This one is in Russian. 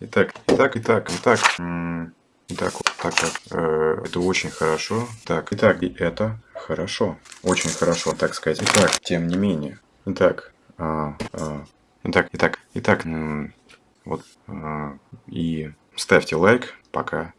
Итак, итак, итак, итак. Итак, вот так вот. Э, это очень хорошо. Так, итак, и это хорошо. Очень хорошо, так сказать. Итак, тем не менее. Итак, а, а, итак, итак, итак, вот. А, и ставьте лайк. Пока.